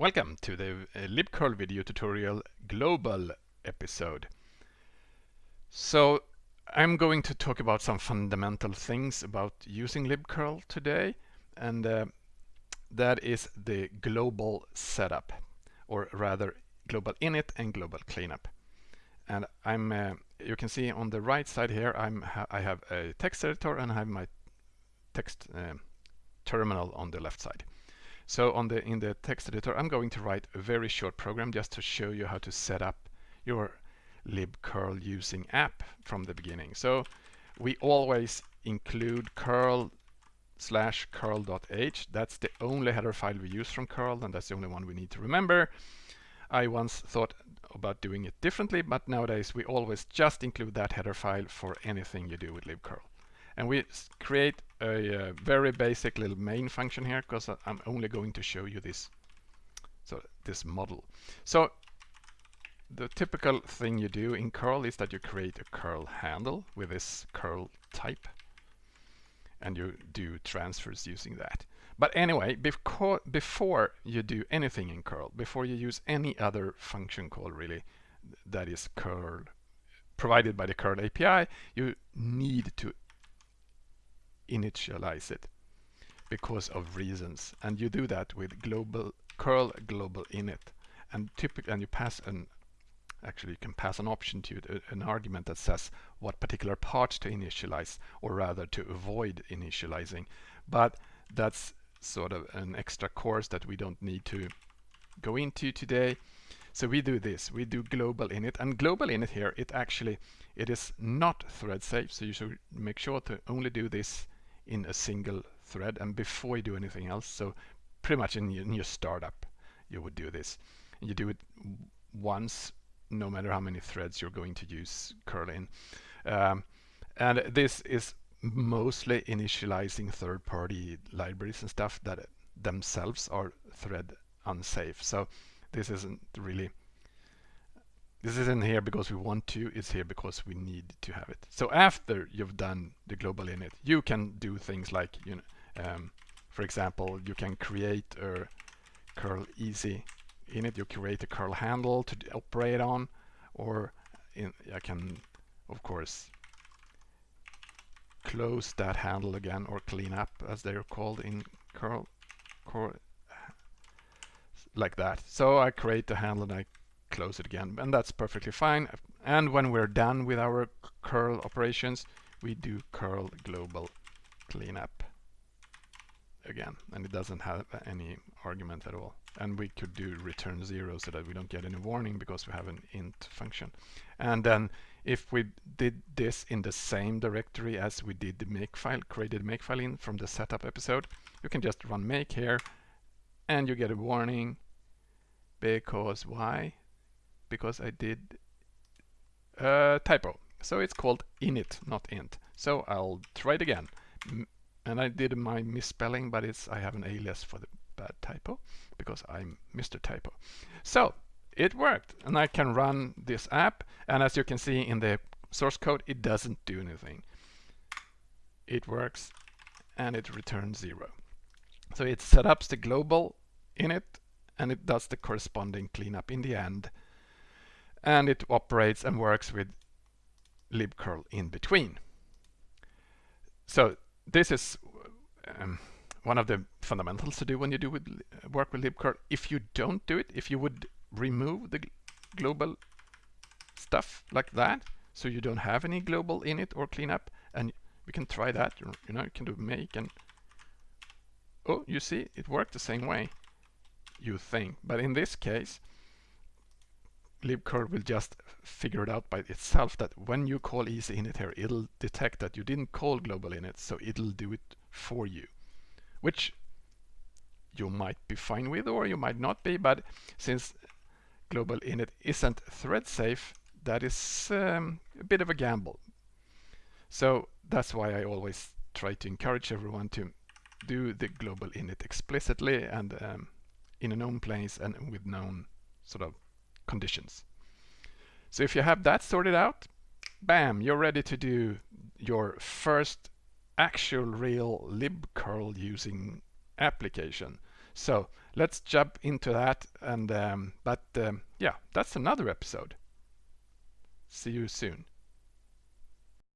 Welcome to the uh, libcurl video tutorial global episode. So I'm going to talk about some fundamental things about using libcurl today and uh, that is the global setup or rather global init and global cleanup. And I'm uh, you can see on the right side here I'm ha I have a text editor and I have my text uh, terminal on the left side. So on the in the text editor, I'm going to write a very short program just to show you how to set up your libcurl using app from the beginning. So we always include curl slash curl.h. That's the only header file we use from curl, and that's the only one we need to remember. I once thought about doing it differently, but nowadays we always just include that header file for anything you do with libcurl. And we create a uh, very basic little main function here because I'm only going to show you this so this model. So the typical thing you do in curl is that you create a curl handle with this curl type and you do transfers using that. But anyway, before you do anything in curl, before you use any other function call really that is curl provided by the curl API, you need to initialize it because of reasons. And you do that with global curl global init. And typically and you pass an actually you can pass an option to it, uh, an argument that says what particular parts to initialize or rather to avoid initializing. But that's sort of an extra course that we don't need to go into today. So we do this. We do global init. And global init here it actually it is not thread safe. So you should make sure to only do this in a single thread and before you do anything else. So pretty much in your, in your startup, you would do this. And you do it once, no matter how many threads you're going to use curl in. Um, and this is mostly initializing third-party libraries and stuff that themselves are thread unsafe. So this isn't really this isn't here because we want to, it's here because we need to have it. So after you've done the global init, you can do things like, you know, um, for example, you can create a curl easy init, you create a curl handle to operate on, or in, I can, of course, close that handle again or clean up as they're called in curl, curl like that. So I create the handle and I close it again and that's perfectly fine. And when we're done with our curl operations we do curl global cleanup again and it doesn't have any argument at all. And we could do return zero so that we don't get any warning because we have an int function. And then if we did this in the same directory as we did the makefile created makefile in from the setup episode you can just run make here and you get a warning because why because I did a typo. So it's called init, not int. So I'll try it again. And I did my misspelling, but it's I have an alias for the bad typo because I'm Mr. Typo. So it worked and I can run this app and as you can see in the source code it doesn't do anything. It works and it returns zero. So it set up the global init and it does the corresponding cleanup in the end and it operates and works with libcurl in between. So this is um, one of the fundamentals to do when you do with, work with libcurl. If you don't do it, if you would remove the global stuff like that, so you don't have any global init or cleanup, and we can try that. You know, you can do make and oh, you see, it worked the same way. You think, but in this case, libcurl will just figure it out by itself that when you call easy init here, it'll detect that you didn't call global init, so it'll do it for you, which you might be fine with or you might not be, but since global init isn't thread safe, that is um, a bit of a gamble. So that's why I always try to encourage everyone to do the global init explicitly and um, in a known place and with known sort of conditions. So if you have that sorted out, bam, you're ready to do your first actual real libcurl using application. So let's jump into that. And um, but um, yeah, that's another episode. See you soon.